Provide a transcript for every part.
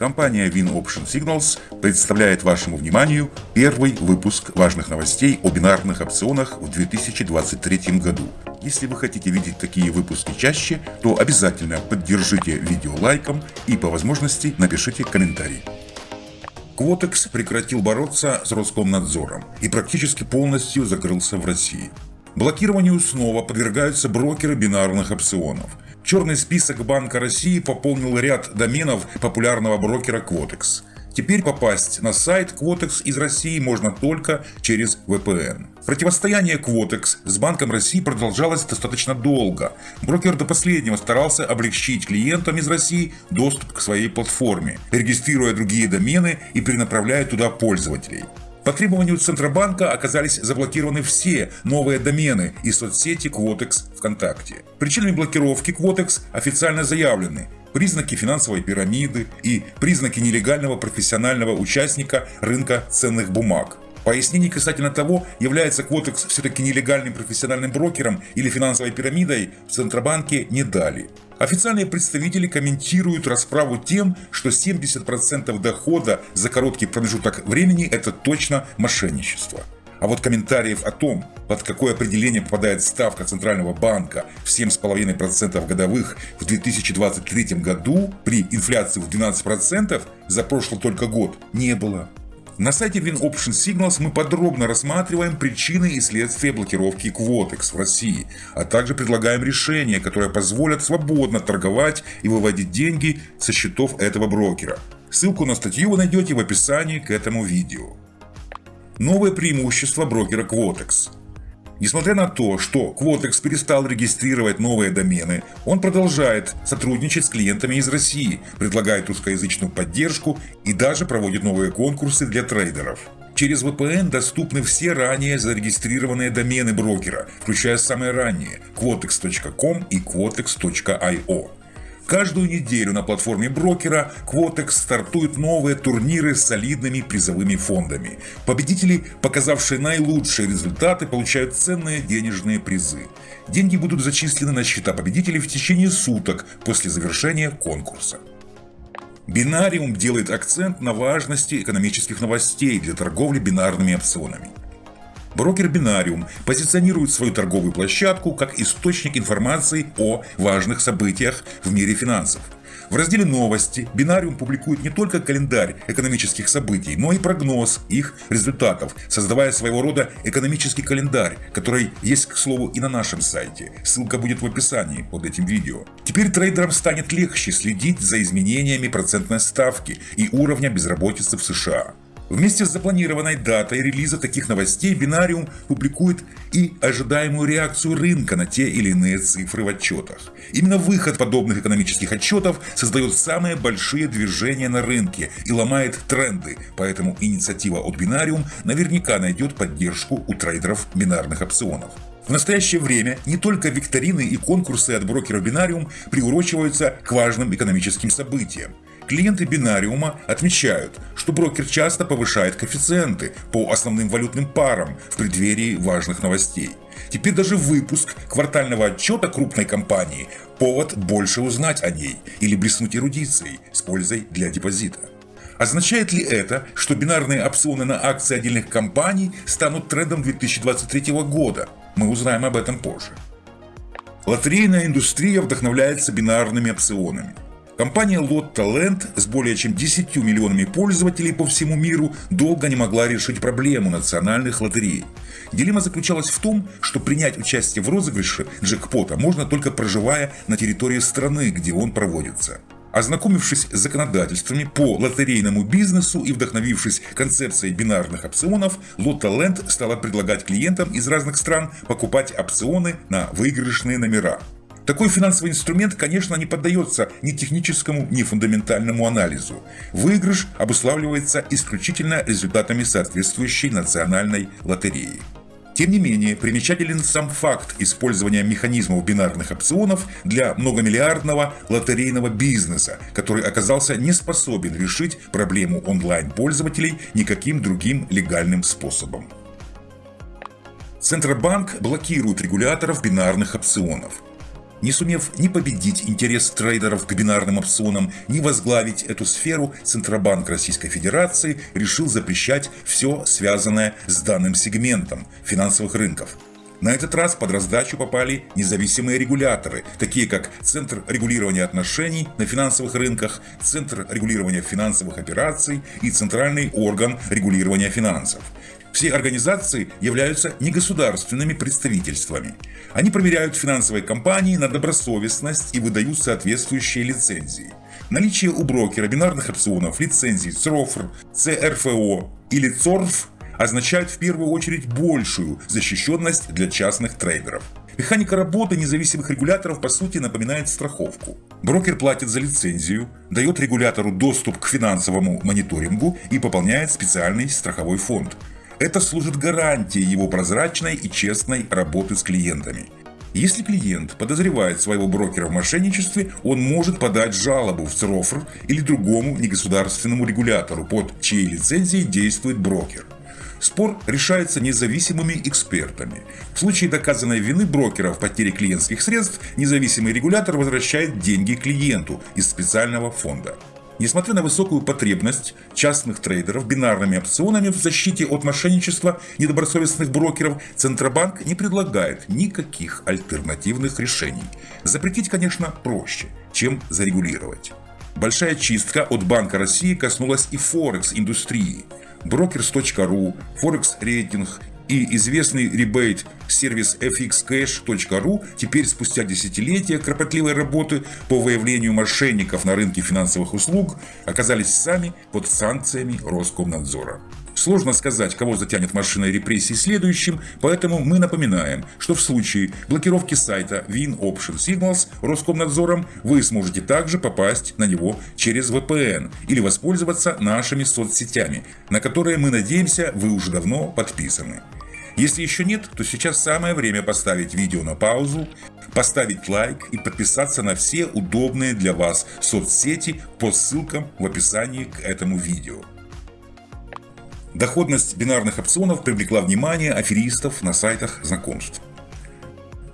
Компания Win Option Signals представляет вашему вниманию первый выпуск важных новостей о бинарных опционах в 2023 году. Если вы хотите видеть такие выпуски чаще, то обязательно поддержите видео лайком и по возможности напишите комментарий. Quotex прекратил бороться с Роскомнадзором и практически полностью закрылся в России. Блокированию снова подвергаются брокеры бинарных опционов – Черный список Банка России пополнил ряд доменов популярного брокера Quotex. Теперь попасть на сайт Quotex из России можно только через VPN. Противостояние Quotex с Банком России продолжалось достаточно долго. Брокер до последнего старался облегчить клиентам из России доступ к своей платформе, регистрируя другие домены и перенаправляя туда пользователей. По требованию Центробанка оказались заблокированы все новые домены и соцсети Quotex ВКонтакте. Причинами блокировки Quotex официально заявлены признаки финансовой пирамиды и признаки нелегального профессионального участника рынка ценных бумаг. Пояснений касательно того, является Quotex все-таки нелегальным профессиональным брокером или финансовой пирамидой, в Центробанке не дали. Официальные представители комментируют расправу тем, что 70% дохода за короткий промежуток времени – это точно мошенничество. А вот комментариев о том, под какое определение попадает ставка Центрального банка в 7,5% годовых в 2023 году при инфляции в 12% за прошлый только год, не было. На сайте WinOption Signals мы подробно рассматриваем причины и следствия блокировки Quotex в России, а также предлагаем решения, которые позволят свободно торговать и выводить деньги со счетов этого брокера. Ссылку на статью вы найдете в описании к этому видео. Новое преимущество брокера Quotex – Несмотря на то, что Quotex перестал регистрировать новые домены, он продолжает сотрудничать с клиентами из России, предлагает русскоязычную поддержку и даже проводит новые конкурсы для трейдеров. Через VPN доступны все ранее зарегистрированные домены брокера, включая самые ранние – quotex.com и quotex.io. Каждую неделю на платформе брокера Quotex стартуют новые турниры с солидными призовыми фондами. Победители, показавшие наилучшие результаты, получают ценные денежные призы. Деньги будут зачислены на счета победителей в течение суток после завершения конкурса. Бинариум делает акцент на важности экономических новостей для торговли бинарными опционами. Брокер Бинариум позиционирует свою торговую площадку как источник информации о важных событиях в мире финансов. В разделе «Новости» Бинариум публикует не только календарь экономических событий, но и прогноз их результатов, создавая своего рода экономический календарь, который есть, к слову, и на нашем сайте. Ссылка будет в описании под этим видео. Теперь трейдерам станет легче следить за изменениями процентной ставки и уровня безработицы в США. Вместе с запланированной датой релиза таких новостей Бинариум публикует и ожидаемую реакцию рынка на те или иные цифры в отчетах. Именно выход подобных экономических отчетов создает самые большие движения на рынке и ломает тренды, поэтому инициатива от Бинариум наверняка найдет поддержку у трейдеров бинарных опционов. В настоящее время не только викторины и конкурсы от брокера Бинариум приурочиваются к важным экономическим событиям. Клиенты бинариума отмечают, что брокер часто повышает коэффициенты по основным валютным парам в преддверии важных новостей. Теперь даже выпуск квартального отчета крупной компании – повод больше узнать о ней или блеснуть эрудицией с пользой для депозита. Означает ли это, что бинарные опционы на акции отдельных компаний станут трендом 2023 года? Мы узнаем об этом позже. Лотерейная индустрия вдохновляется бинарными опционами. Компания Lotto Land с более чем 10 миллионами пользователей по всему миру долго не могла решить проблему национальных лотерей. Дилемма заключалась в том, что принять участие в розыгрыше джекпота можно только проживая на территории страны, где он проводится. Ознакомившись с законодательствами по лотерейному бизнесу и вдохновившись концепцией бинарных опционов, Lotto Land стала предлагать клиентам из разных стран покупать опционы на выигрышные номера. Такой финансовый инструмент, конечно, не поддается ни техническому, ни фундаментальному анализу. Выигрыш обуславливается исключительно результатами соответствующей национальной лотереи. Тем не менее, примечателен сам факт использования механизмов бинарных опционов для многомиллиардного лотерейного бизнеса, который оказался не способен решить проблему онлайн-пользователей никаким другим легальным способом. Центробанк блокирует регуляторов бинарных опционов. Не сумев ни победить интерес трейдеров к бинарным опционам, ни возглавить эту сферу, Центробанк Российской Федерации решил запрещать все связанное с данным сегментом финансовых рынков. На этот раз под раздачу попали независимые регуляторы, такие как Центр регулирования отношений на финансовых рынках, Центр регулирования финансовых операций и Центральный орган регулирования финансов. Все организации являются негосударственными представительствами. Они проверяют финансовые компании на добросовестность и выдают соответствующие лицензии. Наличие у брокера бинарных опционов лицензий ЦРОФР, ЦРФО или ЦОРФ означает в первую очередь большую защищенность для частных трейдеров. Механика работы независимых регуляторов по сути напоминает страховку. Брокер платит за лицензию, дает регулятору доступ к финансовому мониторингу и пополняет специальный страховой фонд. Это служит гарантией его прозрачной и честной работы с клиентами. Если клиент подозревает своего брокера в мошенничестве, он может подать жалобу в ЦРОФР или другому негосударственному регулятору, под чьей лицензией действует брокер. Спор решается независимыми экспертами. В случае доказанной вины брокера в потере клиентских средств, независимый регулятор возвращает деньги клиенту из специального фонда. Несмотря на высокую потребность частных трейдеров бинарными опционами в защите от мошенничества недобросовестных брокеров, Центробанк не предлагает никаких альтернативных решений. Запретить, конечно, проще, чем зарегулировать. Большая чистка от Банка России коснулась и Форекс-индустрии. Brokers.ru, Forex рейтинг и известный ребейт сервис fxcash.ru теперь спустя десятилетия кропотливой работы по выявлению мошенников на рынке финансовых услуг оказались сами под санкциями Роскомнадзора. Сложно сказать, кого затянет машиной репрессий следующим, поэтому мы напоминаем, что в случае блокировки сайта Win Option Signals Роскомнадзором вы сможете также попасть на него через VPN или воспользоваться нашими соцсетями, на которые мы надеемся вы уже давно подписаны. Если еще нет, то сейчас самое время поставить видео на паузу, поставить лайк и подписаться на все удобные для вас соцсети по ссылкам в описании к этому видео. Доходность бинарных опционов привлекла внимание аферистов на сайтах знакомств.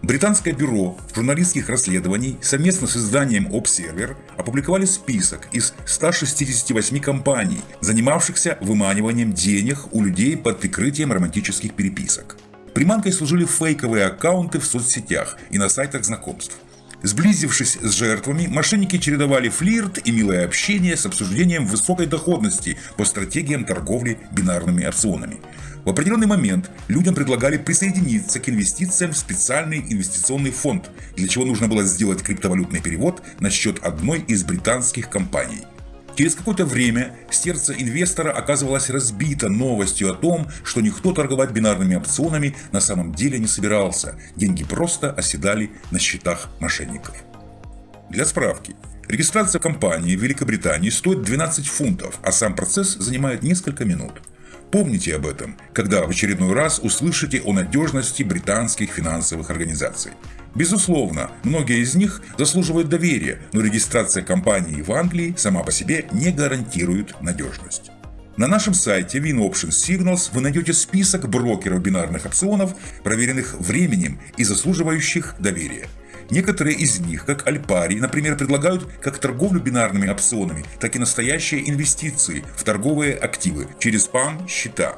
Британское бюро журналистских расследований совместно с изданием Observer опубликовали список из 168 компаний, занимавшихся выманиванием денег у людей под прикрытием романтических переписок. Приманкой служили фейковые аккаунты в соцсетях и на сайтах знакомств. Сблизившись с жертвами, мошенники чередовали флирт и милое общение с обсуждением высокой доходности по стратегиям торговли бинарными опционами. В определенный момент людям предлагали присоединиться к инвестициям в специальный инвестиционный фонд, для чего нужно было сделать криптовалютный перевод на счет одной из британских компаний – Через какое-то время сердце инвестора оказывалось разбито новостью о том, что никто торговать бинарными опционами на самом деле не собирался. Деньги просто оседали на счетах мошенников. Для справки. Регистрация компании в Великобритании стоит 12 фунтов, а сам процесс занимает несколько минут. Помните об этом, когда в очередной раз услышите о надежности британских финансовых организаций. Безусловно, многие из них заслуживают доверия, но регистрация компании в Англии сама по себе не гарантирует надежность. На нашем сайте WinOption Signals вы найдете список брокеров бинарных опционов, проверенных временем и заслуживающих доверия. Некоторые из них, как Альпари, например, предлагают как торговлю бинарными опционами, так и настоящие инвестиции в торговые активы через PAM-счета.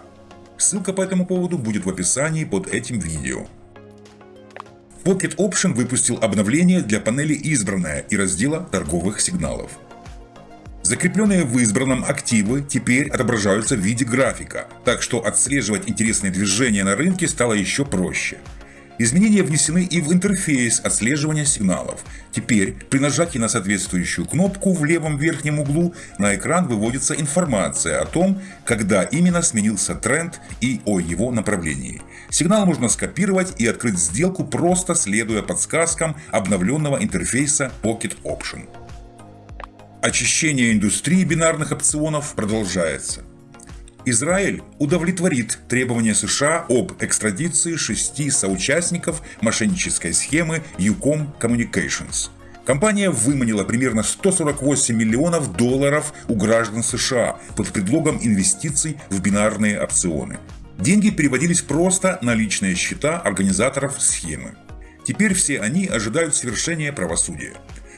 Ссылка по этому поводу будет в описании под этим видео. Pocket Option выпустил обновление для панели «Избранная» и раздела торговых сигналов. Закрепленные в избранном активы теперь отображаются в виде графика, так что отслеживать интересные движения на рынке стало еще проще. Изменения внесены и в интерфейс отслеживания сигналов. Теперь при нажатии на соответствующую кнопку в левом верхнем углу на экран выводится информация о том, когда именно сменился тренд и о его направлении. Сигнал можно скопировать и открыть сделку просто следуя подсказкам обновленного интерфейса Pocket Option. Очищение индустрии бинарных опционов продолжается. Израиль удовлетворит требования США об экстрадиции шести соучастников мошеннической схемы Ucom Communications. Компания выманила примерно 148 миллионов долларов у граждан США под предлогом инвестиций в бинарные опционы. Деньги переводились просто на личные счета организаторов схемы. Теперь все они ожидают совершения правосудия.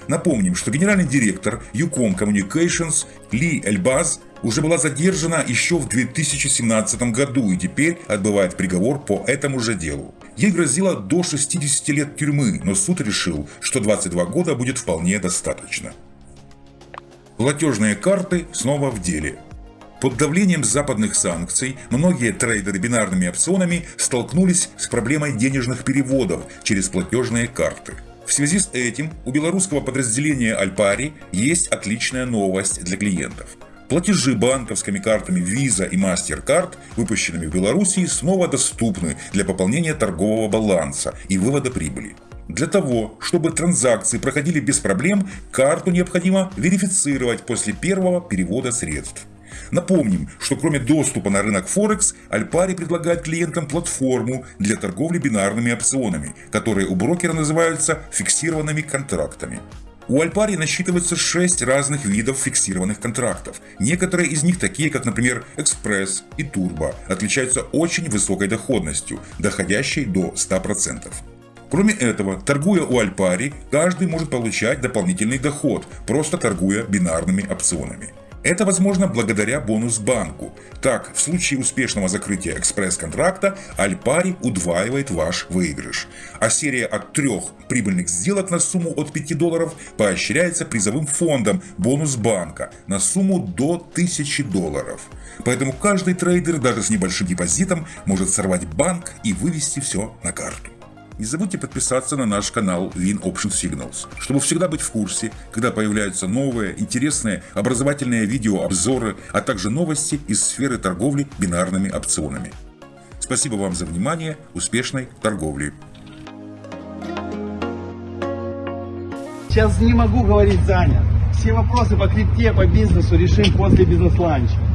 Напомним, что генеральный директор Ucom Communications Ли Эльбаз уже была задержана еще в 2017 году и теперь отбывает приговор по этому же делу. Ей грозило до 60 лет тюрьмы, но суд решил, что 22 года будет вполне достаточно. Платежные карты снова в деле. Под давлением западных санкций многие трейдеры бинарными опционами столкнулись с проблемой денежных переводов через платежные карты. В связи с этим у белорусского подразделения Альпари есть отличная новость для клиентов. Платежи банковскими картами Visa и MasterCard, выпущенными в Беларуси, снова доступны для пополнения торгового баланса и вывода прибыли. Для того, чтобы транзакции проходили без проблем, карту необходимо верифицировать после первого перевода средств. Напомним, что кроме доступа на рынок Форекс, Альпари предлагает клиентам платформу для торговли бинарными опционами, которые у брокера называются фиксированными контрактами. У Альпари насчитывается 6 разных видов фиксированных контрактов. Некоторые из них, такие как, например, Экспресс и Турбо, отличаются очень высокой доходностью, доходящей до 100%. Кроме этого, торгуя у Альпари, каждый может получать дополнительный доход, просто торгуя бинарными опционами. Это возможно благодаря бонус-банку. Так, в случае успешного закрытия экспресс-контракта Альпари удваивает ваш выигрыш. А серия от трех прибыльных сделок на сумму от 5 долларов поощряется призовым фондом бонус-банка на сумму до 1000 долларов. Поэтому каждый трейдер даже с небольшим депозитом может сорвать банк и вывести все на карту. Не забудьте подписаться на наш канал Win Option Signals, чтобы всегда быть в курсе, когда появляются новые, интересные, образовательные видео, обзоры, а также новости из сферы торговли бинарными опционами. Спасибо вам за внимание, успешной торговли! Сейчас не могу говорить занят. Все вопросы по крипте, по бизнесу решим после бизнес-ланча.